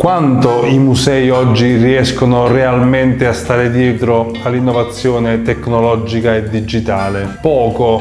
Quanto i musei oggi riescono realmente a stare dietro all'innovazione tecnologica e digitale? Poco,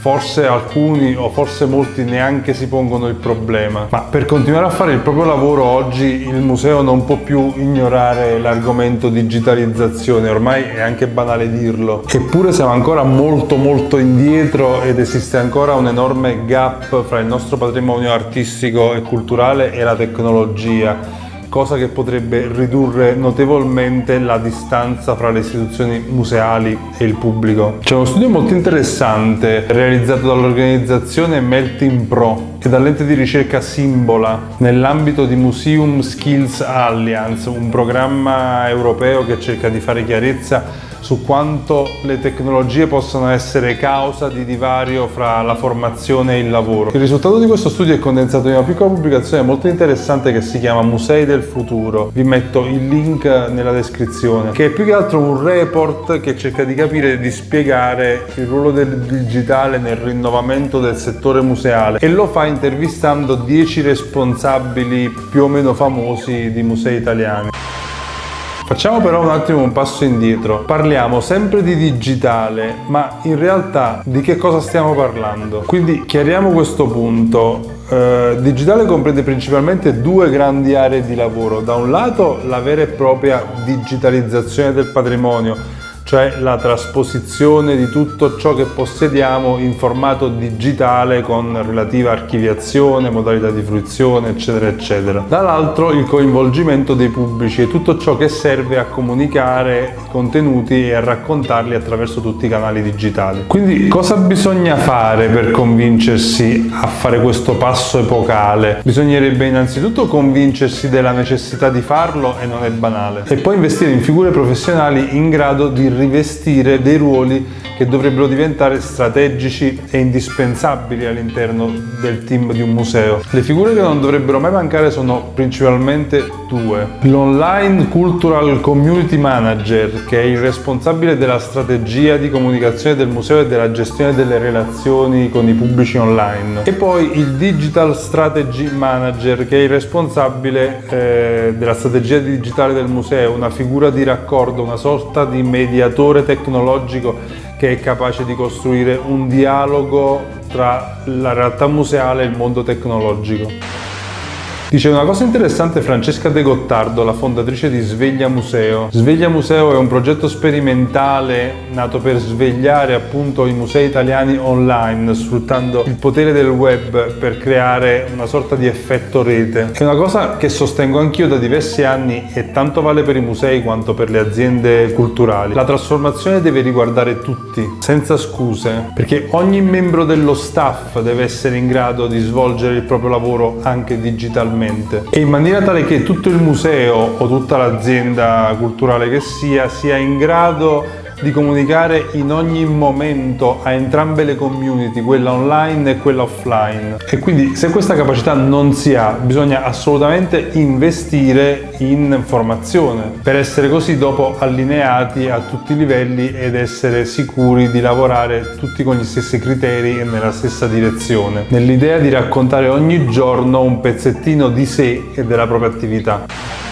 forse alcuni o forse molti neanche si pongono il problema. Ma per continuare a fare il proprio lavoro oggi il museo non può più ignorare l'argomento digitalizzazione, ormai è anche banale dirlo. Eppure siamo ancora molto molto indietro ed esiste ancora un enorme gap fra il nostro patrimonio artistico e culturale e la tecnologia cosa che potrebbe ridurre notevolmente la distanza fra le istituzioni museali e il pubblico. C'è uno studio molto interessante realizzato dall'organizzazione Melting Pro e dall'ente di ricerca Simbola nell'ambito di Museum Skills Alliance, un programma europeo che cerca di fare chiarezza su quanto le tecnologie possono essere causa di divario fra la formazione e il lavoro. Il risultato di questo studio è condensato in una piccola pubblicazione molto interessante che si chiama Musei del futuro. Vi metto il link nella descrizione, che è più che altro un report che cerca di capire e di spiegare il ruolo del digitale nel rinnovamento del settore museale e lo fa intervistando 10 responsabili più o meno famosi di musei italiani. Facciamo però un attimo un passo indietro. Parliamo sempre di digitale, ma in realtà di che cosa stiamo parlando? Quindi chiariamo questo punto. Eh, digitale comprende principalmente due grandi aree di lavoro. Da un lato la vera e propria digitalizzazione del patrimonio, cioè la trasposizione di tutto ciò che possediamo in formato digitale con relativa archiviazione, modalità di fruizione, eccetera, eccetera. Dall'altro il coinvolgimento dei pubblici e tutto ciò che serve a comunicare contenuti e a raccontarli attraverso tutti i canali digitali. Quindi cosa bisogna fare per convincersi a fare questo passo epocale? Bisognerebbe innanzitutto convincersi della necessità di farlo e non è banale. E poi investire in figure professionali in grado di rivestire dei ruoli che dovrebbero diventare strategici e indispensabili all'interno del team di un museo. Le figure che non dovrebbero mai mancare sono principalmente due. L'Online Cultural Community Manager, che è il responsabile della strategia di comunicazione del museo e della gestione delle relazioni con i pubblici online. E poi il Digital Strategy Manager, che è il responsabile eh, della strategia digitale del museo, una figura di raccordo, una sorta di mediatore tecnologico che è capace di costruire un dialogo tra la realtà museale e il mondo tecnologico. Dice una cosa interessante Francesca De Gottardo, la fondatrice di Sveglia Museo. Sveglia Museo è un progetto sperimentale nato per svegliare appunto i musei italiani online, sfruttando il potere del web per creare una sorta di effetto rete. È una cosa che sostengo anch'io da diversi anni e tanto vale per i musei quanto per le aziende culturali. La trasformazione deve riguardare tutti, senza scuse, perché ogni membro dello staff deve essere in grado di svolgere il proprio lavoro anche digitalmente digitalmente e in maniera tale che tutto il museo o tutta l'azienda culturale che sia sia in grado di comunicare in ogni momento a entrambe le community, quella online e quella offline. E quindi se questa capacità non si ha, bisogna assolutamente investire in formazione per essere così dopo allineati a tutti i livelli ed essere sicuri di lavorare tutti con gli stessi criteri e nella stessa direzione, nell'idea di raccontare ogni giorno un pezzettino di sé e della propria attività.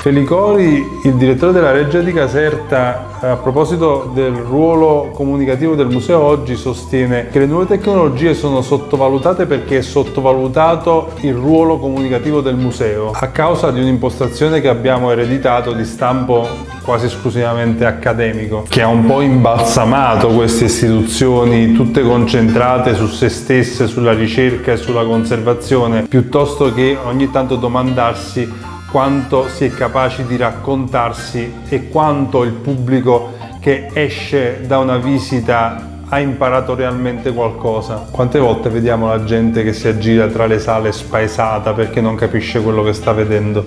Felicori, il direttore della Reggia di Caserta, a proposito del ruolo comunicativo del museo oggi, sostiene che le nuove tecnologie sono sottovalutate perché è sottovalutato il ruolo comunicativo del museo, a causa di un'impostazione che abbiamo ereditato di stampo quasi esclusivamente accademico, che ha un po' imbalsamato queste istituzioni tutte concentrate su se stesse, sulla ricerca e sulla conservazione, piuttosto che ogni tanto domandarsi quanto si è capaci di raccontarsi e quanto il pubblico che esce da una visita ha imparato realmente qualcosa. Quante volte vediamo la gente che si aggira tra le sale spaesata perché non capisce quello che sta vedendo?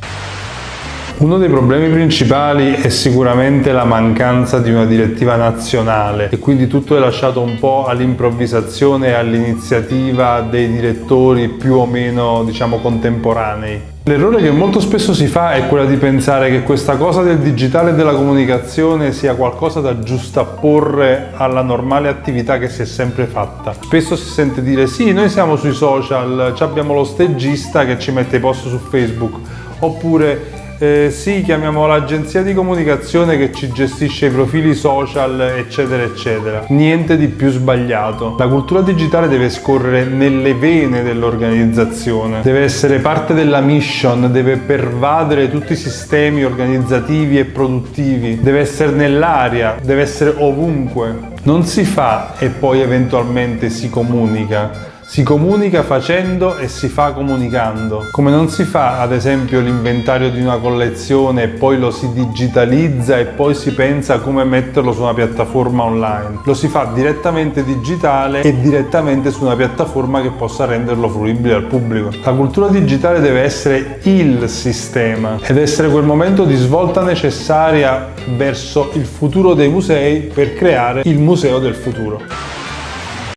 Uno dei problemi principali è sicuramente la mancanza di una direttiva nazionale e quindi tutto è lasciato un po' all'improvvisazione e all'iniziativa dei direttori più o meno diciamo contemporanei. L'errore che molto spesso si fa è quella di pensare che questa cosa del digitale e della comunicazione sia qualcosa da giustapporre alla normale attività che si è sempre fatta. Spesso si sente dire sì, noi siamo sui social, abbiamo lo stagista che ci mette i post su Facebook oppure eh, sì, chiamiamo l'agenzia di comunicazione che ci gestisce i profili social, eccetera, eccetera. Niente di più sbagliato. La cultura digitale deve scorrere nelle vene dell'organizzazione, deve essere parte della mission, deve pervadere tutti i sistemi organizzativi e produttivi, deve essere nell'aria, deve essere ovunque. Non si fa e poi eventualmente si comunica si comunica facendo e si fa comunicando. Come non si fa ad esempio l'inventario di una collezione e poi lo si digitalizza e poi si pensa come metterlo su una piattaforma online. Lo si fa direttamente digitale e direttamente su una piattaforma che possa renderlo fruibile al pubblico. La cultura digitale deve essere il sistema ed essere quel momento di svolta necessaria verso il futuro dei musei per creare il museo del futuro.